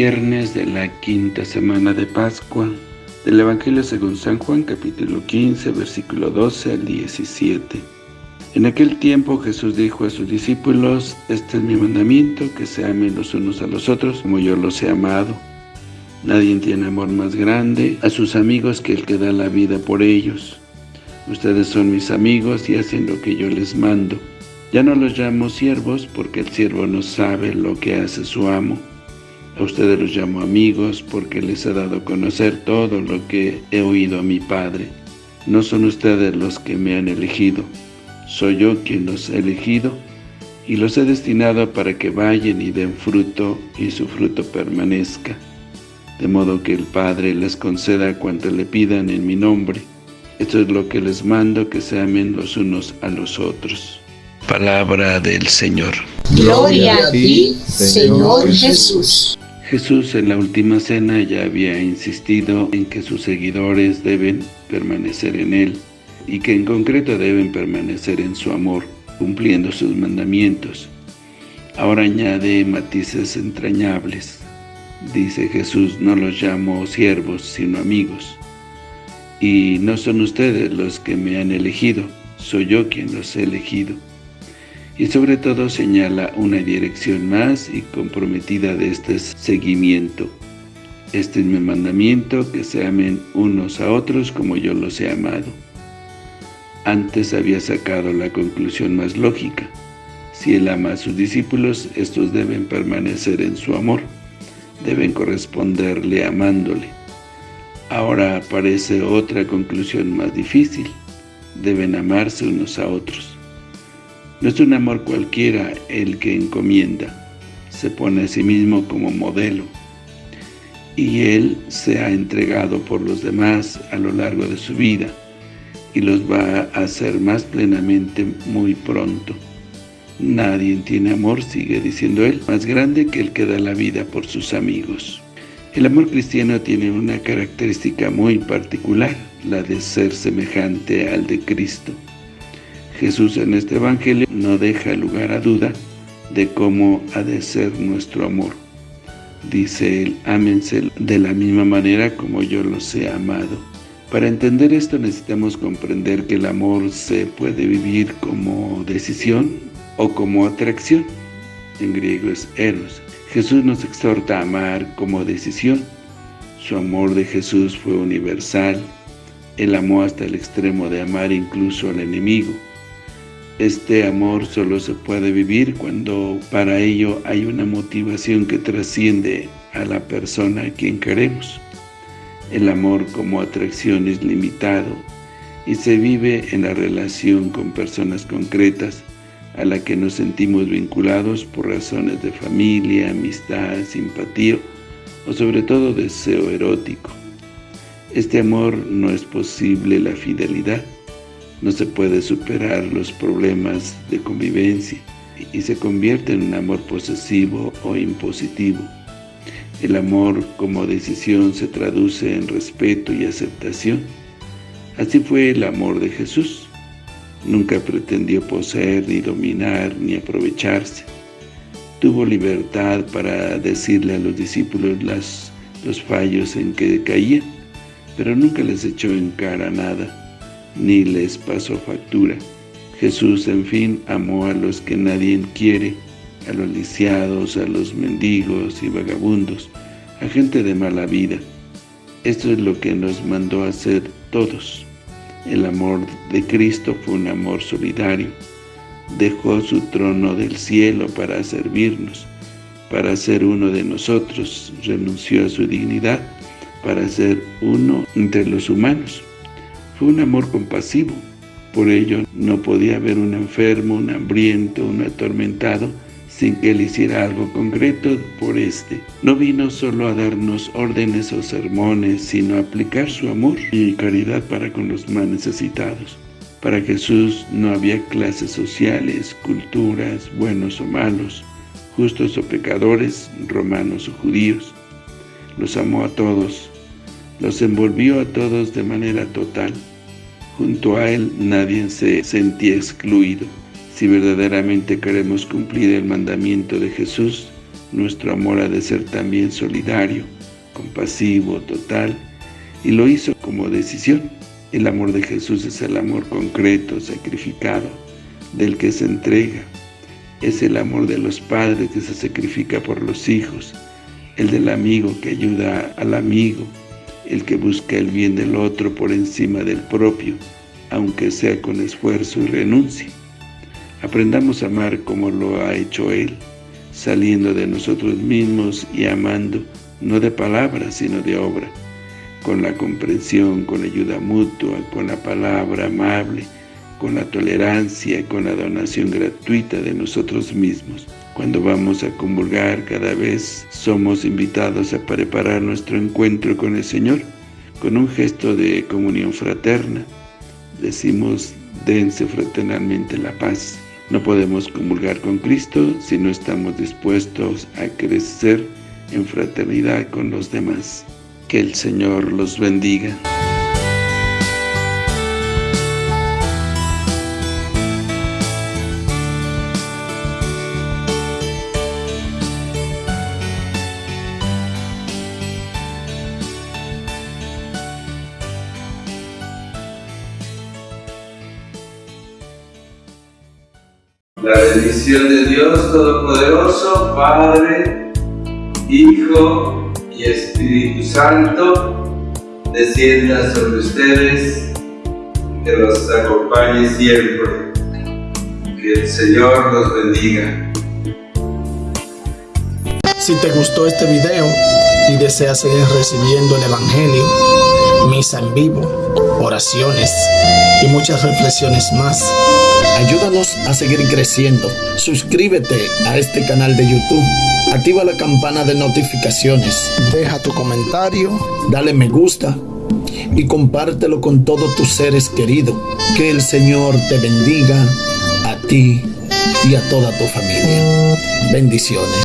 Viernes de la quinta semana de Pascua, del Evangelio según San Juan, capítulo 15, versículo 12 al 17. En aquel tiempo Jesús dijo a sus discípulos, Este es mi mandamiento, que se amen los unos a los otros, como yo los he amado. Nadie tiene amor más grande a sus amigos que el que da la vida por ellos. Ustedes son mis amigos y hacen lo que yo les mando. Ya no los llamo siervos, porque el siervo no sabe lo que hace su amo. A ustedes los llamo amigos, porque les he dado a conocer todo lo que he oído a mi Padre. No son ustedes los que me han elegido, soy yo quien los he elegido, y los he destinado para que vayan y den fruto, y su fruto permanezca, de modo que el Padre les conceda cuanto le pidan en mi nombre. Esto es lo que les mando, que se amen los unos a los otros. Palabra del Señor. Gloria a ti, Señor Jesús. Jesús en la última cena ya había insistido en que sus seguidores deben permanecer en Él y que en concreto deben permanecer en su amor, cumpliendo sus mandamientos. Ahora añade matices entrañables. Dice Jesús, no los llamo siervos, sino amigos. Y no son ustedes los que me han elegido, soy yo quien los he elegido y sobre todo señala una dirección más y comprometida de este seguimiento. Este es mi mandamiento, que se amen unos a otros como yo los he amado. Antes había sacado la conclusión más lógica. Si Él ama a sus discípulos, estos deben permanecer en su amor, deben corresponderle amándole. Ahora aparece otra conclusión más difícil, deben amarse unos a otros. No es un amor cualquiera el que encomienda, se pone a sí mismo como modelo, y Él se ha entregado por los demás a lo largo de su vida, y los va a hacer más plenamente muy pronto. Nadie tiene amor, sigue diciendo Él, más grande que el que da la vida por sus amigos. El amor cristiano tiene una característica muy particular, la de ser semejante al de Cristo. Jesús en este Evangelio no deja lugar a duda de cómo ha de ser nuestro amor. Dice él, ámense de la misma manera como yo los he amado. Para entender esto necesitamos comprender que el amor se puede vivir como decisión o como atracción. En griego es eros. Jesús nos exhorta a amar como decisión. Su amor de Jesús fue universal. Él amó hasta el extremo de amar incluso al enemigo. Este amor solo se puede vivir cuando para ello hay una motivación que trasciende a la persona a quien queremos. El amor como atracción es limitado y se vive en la relación con personas concretas a la que nos sentimos vinculados por razones de familia, amistad, simpatía o sobre todo deseo erótico. Este amor no es posible la fidelidad, no se puede superar los problemas de convivencia y se convierte en un amor posesivo o impositivo. El amor como decisión se traduce en respeto y aceptación. Así fue el amor de Jesús. Nunca pretendió poseer, ni dominar, ni aprovecharse. Tuvo libertad para decirle a los discípulos las, los fallos en que caían, pero nunca les echó en cara nada ni les pasó factura. Jesús, en fin, amó a los que nadie quiere, a los lisiados, a los mendigos y vagabundos, a gente de mala vida. Esto es lo que nos mandó a hacer todos. El amor de Cristo fue un amor solidario. Dejó su trono del cielo para servirnos, para ser uno de nosotros. Renunció a su dignidad para ser uno entre los humanos. Fue un amor compasivo. Por ello, no podía haber un enfermo, un hambriento, un atormentado, sin que él hiciera algo concreto por este. No vino solo a darnos órdenes o sermones, sino a aplicar su amor y caridad para con los más necesitados. Para Jesús no había clases sociales, culturas, buenos o malos, justos o pecadores, romanos o judíos. Los amó a todos, los envolvió a todos de manera total. Junto a Él nadie se sentía excluido. Si verdaderamente queremos cumplir el mandamiento de Jesús, Nuestro amor ha de ser también solidario, compasivo, total, y lo hizo como decisión. El amor de Jesús es el amor concreto, sacrificado, del que se entrega. Es el amor de los padres que se sacrifica por los hijos, el del amigo que ayuda al amigo, el que busca el bien del otro por encima del propio, aunque sea con esfuerzo y renuncia. Aprendamos a amar como lo ha hecho Él, saliendo de nosotros mismos y amando, no de palabras, sino de obra, con la comprensión, con ayuda mutua, con la palabra amable, con la tolerancia, con la donación gratuita de nosotros mismos. Cuando vamos a comulgar, cada vez somos invitados a preparar nuestro encuentro con el Señor, con un gesto de comunión fraterna. Decimos, dense fraternalmente la paz. No podemos comulgar con Cristo si no estamos dispuestos a crecer en fraternidad con los demás. Que el Señor los bendiga. La bendición de Dios Todopoderoso, Padre, Hijo y Espíritu Santo, descienda sobre ustedes, que los acompañe siempre. Que el Señor los bendiga. Si te gustó este video y deseas seguir recibiendo el Evangelio, misa en vivo, oraciones y muchas reflexiones más, Ayúdanos a seguir creciendo. Suscríbete a este canal de YouTube. Activa la campana de notificaciones. Deja tu comentario. Dale me gusta. Y compártelo con todos tus seres queridos. Que el Señor te bendiga a ti y a toda tu familia. Bendiciones.